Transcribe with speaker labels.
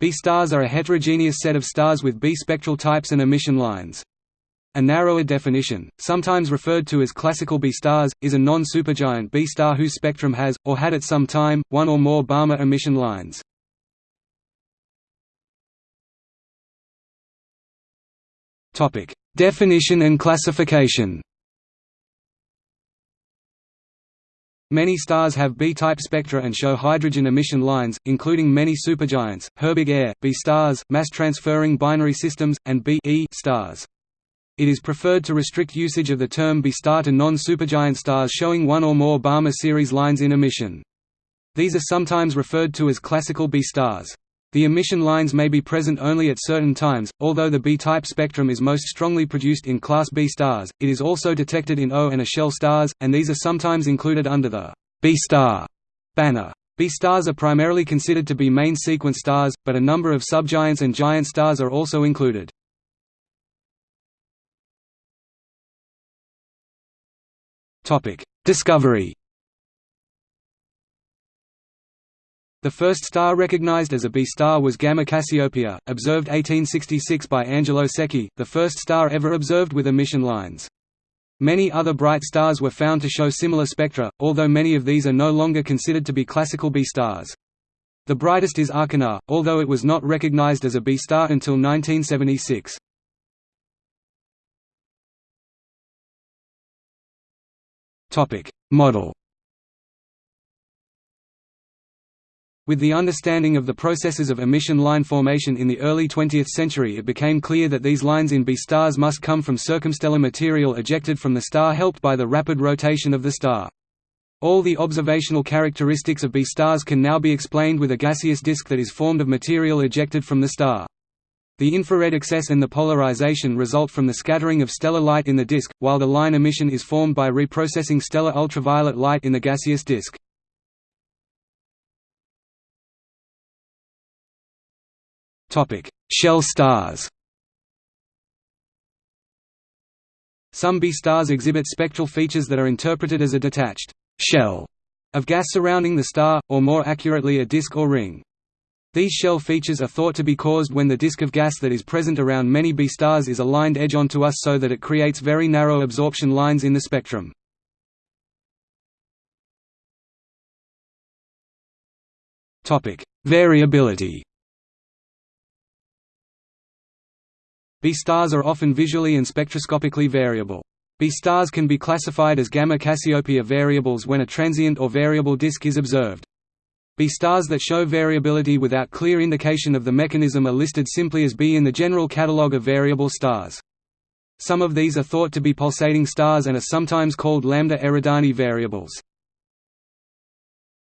Speaker 1: B stars are a heterogeneous set of stars with B spectral types and emission lines. A narrower definition, sometimes referred to as classical B stars, is a non-supergiant B star whose spectrum has, or had at some time, one or more Balmer emission lines. Definition and classification Many stars have B-type spectra and show hydrogen emission lines, including many supergiants, Herbig Ae, B stars, mass-transferring binary systems, and B e stars. It is preferred to restrict usage of the term B star to non-supergiant stars showing one or more Balmer series lines in emission. These are sometimes referred to as classical B stars. The emission lines may be present only at certain times, although the B-type spectrum is most strongly produced in class B stars, it is also detected in O and A shell stars, and these are sometimes included under the B star banner. B stars are primarily considered to be main sequence stars, but a number of subgiants and giant stars are also included. Discovery The first star recognized as a B star was Gamma Cassiopeia, observed 1866 by Angelo Secchi, the first star ever observed with emission lines. Many other bright stars were found to show similar spectra, although many of these are no longer considered to be classical B stars. The brightest is Achernar, although it was not recognized as a B star until 1976. Model With the understanding of the processes of emission line formation in the early 20th century it became clear that these lines in B stars must come from circumstellar material ejected from the star helped by the rapid rotation of the star. All the observational characteristics of B stars can now be explained with a gaseous disk that is formed of material ejected from the star. The infrared excess and the polarization result from the scattering of stellar light in the disk, while the line emission is formed by reprocessing stellar ultraviolet light in the gaseous disk. Topic: Shell stars. Some B stars exhibit spectral features that are interpreted as a detached shell of gas surrounding the star, or more accurately a disk or ring. These shell features are thought to be caused when the disk of gas that is present around many B stars is aligned edge-on to us so that it creates very narrow absorption lines in the spectrum. Variability B stars are often visually and spectroscopically variable. B stars can be classified as Gamma Cassiopeia variables when a transient or variable disk is observed. B stars that show variability without clear indication of the mechanism are listed simply as B in the general catalogue of variable stars. Some of these are thought to be pulsating stars and are sometimes called lambda Eridani variables.